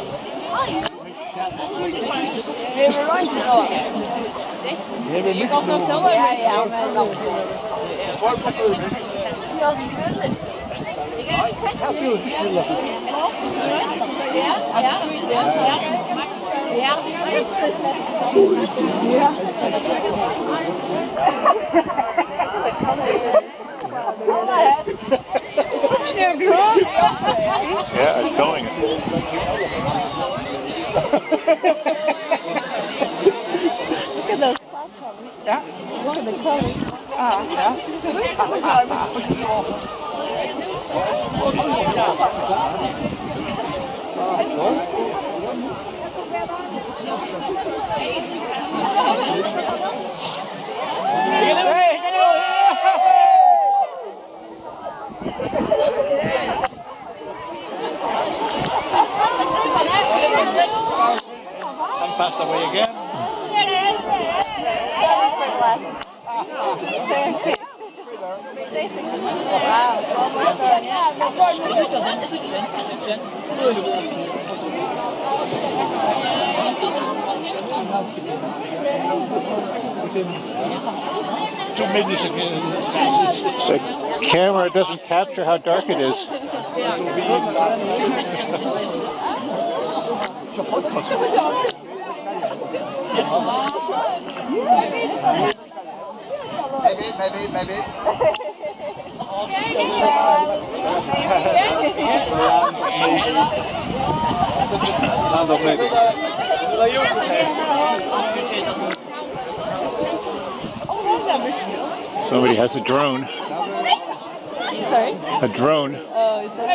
Det är rätt bra. Det är mycket bra. Ja, ja. Ja, ja. Ja, ja. Ja, ja. Ja, ja. Ja, ja. Ja, ja. Ja, ja. yeah, I'm filming it. Look at those clouds Yeah. Look at the clouds. Ah, yeah. Hey! passed away again. The camera doesn't capture how dark it is. Yeah. Maybe, maybe, maybe. Land of maybe. Somebody has a drone. Sorry? A drone. Oh, is that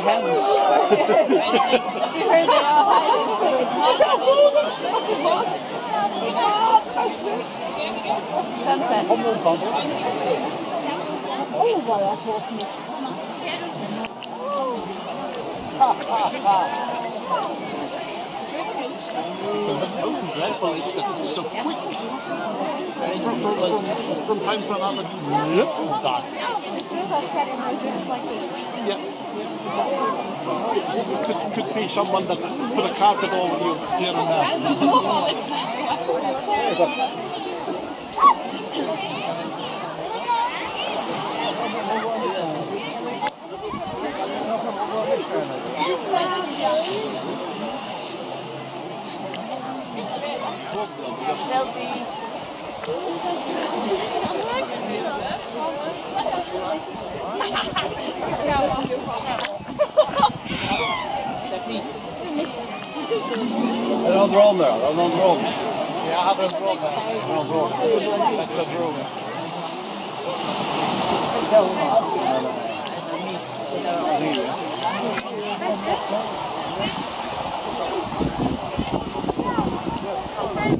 the Sunset. Oh, waar dat hoort niet. Ha, ha, ha. quick. look that. upset emotions like this. Yeah. Could, could be someone that put a carpet over you here and there. Selfie. Een ander, een rondronde. Ja, een rondronde. Een rondronde. Dat is een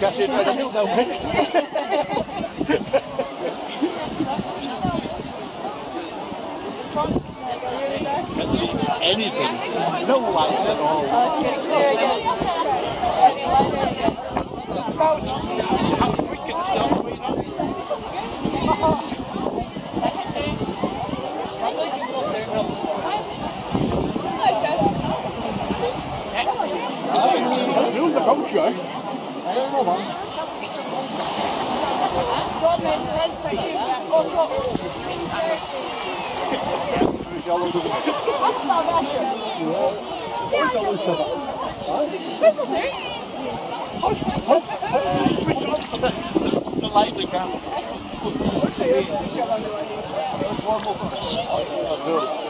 Ja, zit bij de middel nou weg. Anything. No lights at all. Couch. een freaking stuff. Chciałbym... Hop, hop, hop, switch on the een again. Goed. Dat is wel mooi.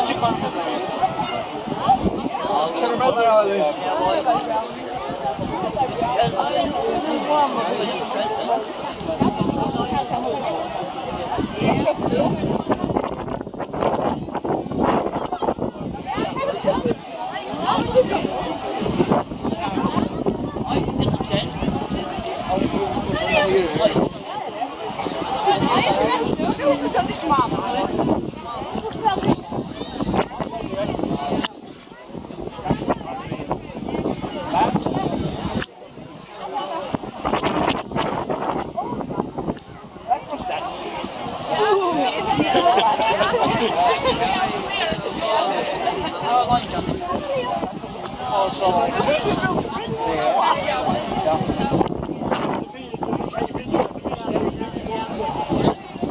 Altir matar á Oh, so.